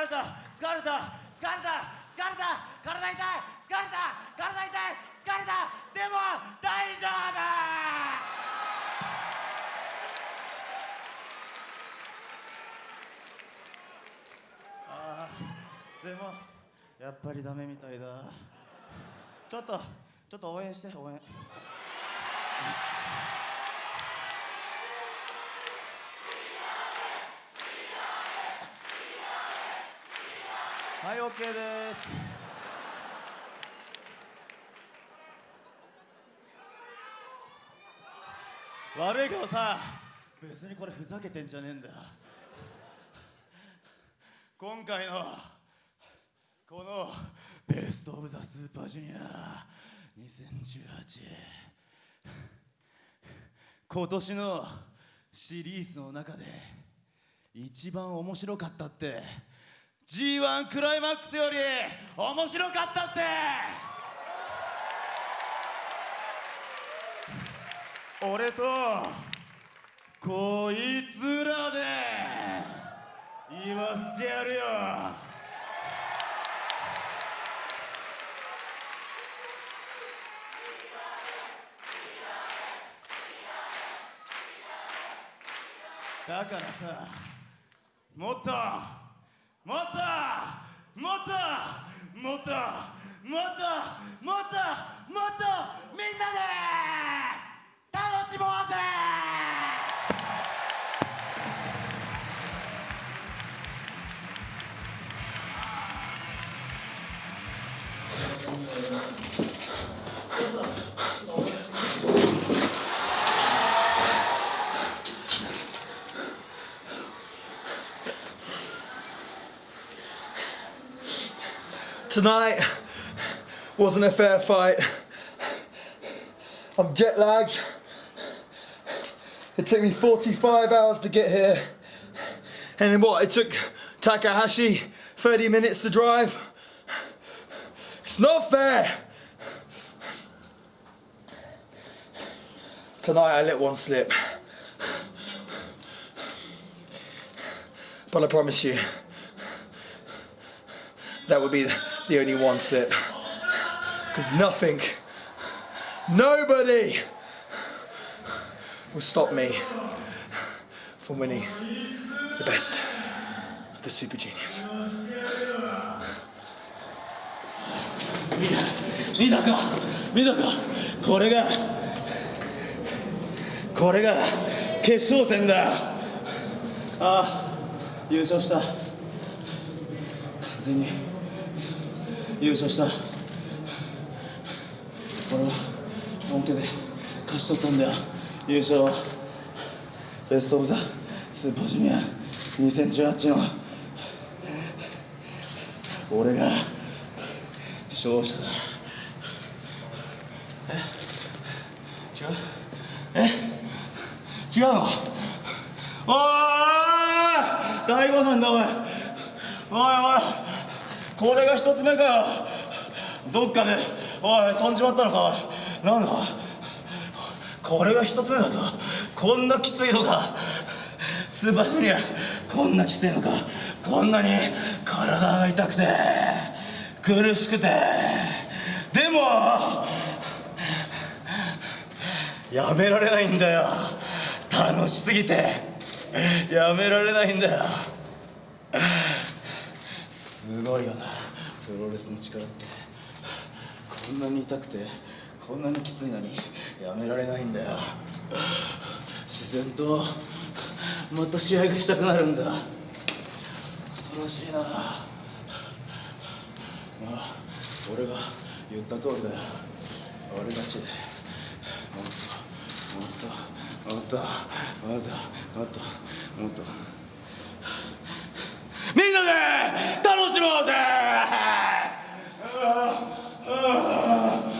れた疲れた疲れた疲れた体痛い疲れた体痛い疲れた。でも大丈夫。あーでもやっぱりダメみたいだ。ちょっとちょっと応援して応援。はい OK です。悪いけどさ別にこれふざけてんじゃねえんだ今回のこのベスト・オブ・ザ・スーパージュニア2018今年のシリーズの中で一番面白かったって G1 クライマックスより面白かったって。俺とこいつらで言わせてやるよ。だからさもっともっともっともっともっともっと Tonight wasn't a fair fight. I'm jet lagged. It took me 45 hours to get here. And then what? It took Takahashi 30 minutes to drive. It's not fair. Tonight I let one slip. But I promise you, that would be the the only one slip. Because nothing, nobody will stop me from winning the best of the Super Juniors. 見たか見たかこれがこれが決勝戦だああ優勝した完全に 優勝した。俺は本気で勝ち取ったんだよ。優勝はベスト・オブ・ザ・スーパージュニア。2018の。俺が。勝者だ。え？違う？え？違うの？おい大誤算だおい。おいおい。これが一つ目かよ。どっかで。おい飛んじまったのか。おいなんだ？これが一つ目だと。こんなきついのか。スーパージュニアこんなきついのか。こんなに体が痛くて苦しくて。でもやめられないんだよ。楽しすぎて。やめられないんだよ。すごいよな。プロレスの力って。こんなに痛くてこんなにきついのにやめられないんだよ。自然とまた試合がしたくなるんだ。恐ろしいな。ああ俺が言った通りだよ。俺たちで。もっともっともっともっともっともっともっと。みんなで楽しもうぜ